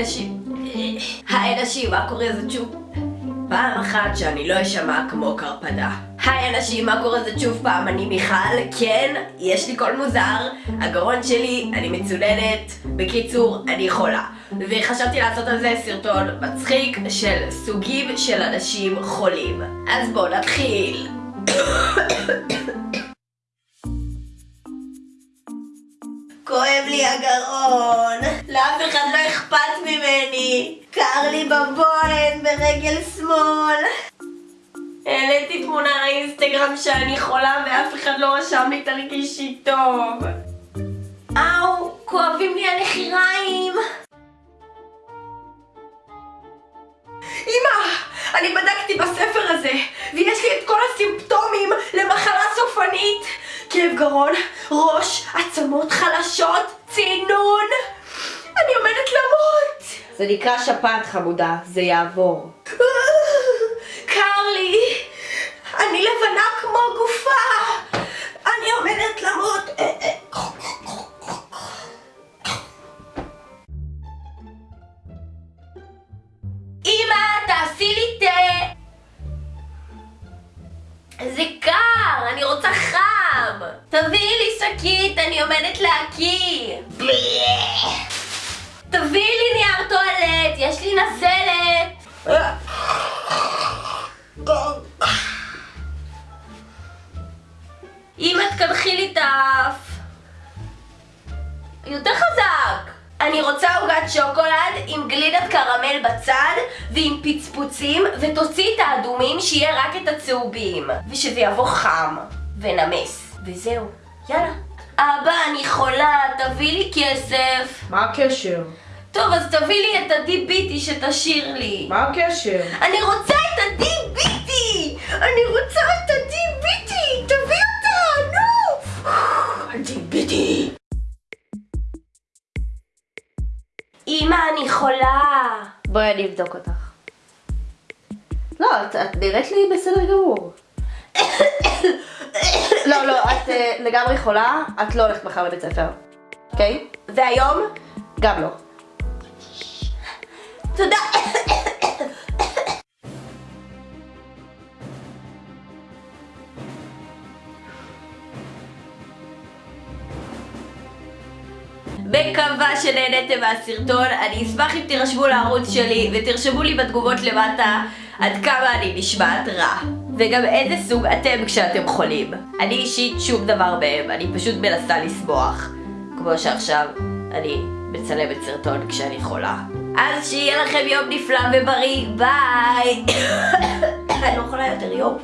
היי נשים. היי נשים, מה קורה זה שוב? פעם אחת שאני לא אשמע כמו קרפדה. היי אנשים, מה קורה זה שוב פעם? אני מיכל, כן, יש לי קול מוזר, הגרון שלי, אני מצוננת, בקיצור, אני חולה. וחשבתי לעשות על זה סרטון מצחיק של סוגים של אנשים חולים. אז בואו נתחיל. כואב לי הגרון, לאף אחד לא אכפת ממני, קר לי בבוהן ברגל שמאל. העליתי תמונה לאינסטגרם שאני חולה ואף אחד לא רשם לי תרגישי טוב. אאו, כואבים לי הנחיריים. אמא, אני בדקתי בספר הזה, ויש לי את כל הסימפטומים למחלה סופנית. כאב גרון, ראש, עצמות חלשות, צינון. אני עומדת למות. זה נקרא שפעת חמודה, זה יעבור. קר לי. אני לבנה כמו גופה. אני עומדת למות. אמא, תעשי לי תה. זה קר, אני רוצה חם. תביאי לי שקית, אני עומדת להקיא. תביאי לי נייר טואלט, יש לי נזלת. אמא, תקנחי לי את האף. יותר חזק. אני רוצה עוגת שוקולד עם גלידת קרמל בצד ועם פצפוצים ותוציא את האדומים שיהיה רק את הצהובים ושזה יבוא חם ונמס וזהו, יאללה אבא אני חולה, תביא לי כסף מה הקשר? טוב אז תביא לי את הדי ביטי שתשאיר לי מה הקשר? אני רוצה את הדי ביטי! אני רוצה את הדי ביטי! תביא אותה, נו! הדי ביטי! אמא, אני חולה! בואי אני אבדוק אותך. לא, את, את נראית לי בסדר גמור. לא, לא, את uh, לגמרי חולה, את לא הולכת מחר לבית ספר. אוקיי? והיום? גם לא. תודה! מקווה שנהניתם מהסרטון, אני אשמח אם תירשמו לערוץ שלי ותרשמו לי בתגובות למטה עד כמה אני נשמעת רע וגם איזה סוג אתם כשאתם חולים. אני אישית שום דבר מהם, אני פשוט מנסה לשמוח כמו שעכשיו אני מצלמת סרטון כשאני חולה. אז שיהיה לכם יום נפלא ובריא, ביי! אני לא יכולה יותר יום